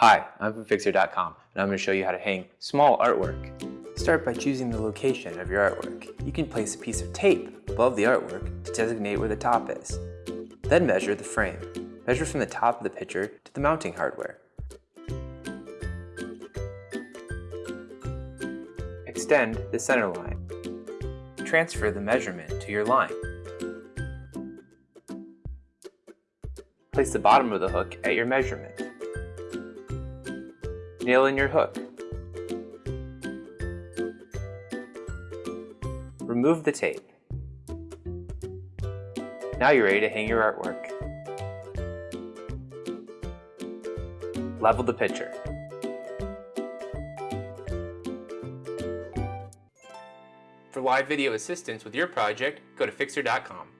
Hi, I'm from Fixer.com and I'm going to show you how to hang small artwork. Start by choosing the location of your artwork. You can place a piece of tape above the artwork to designate where the top is. Then measure the frame. Measure from the top of the picture to the mounting hardware. Extend the center line. Transfer the measurement to your line. Place the bottom of the hook at your measurement. Nail in your hook. Remove the tape. Now you're ready to hang your artwork. Level the picture. For live video assistance with your project, go to Fixer.com.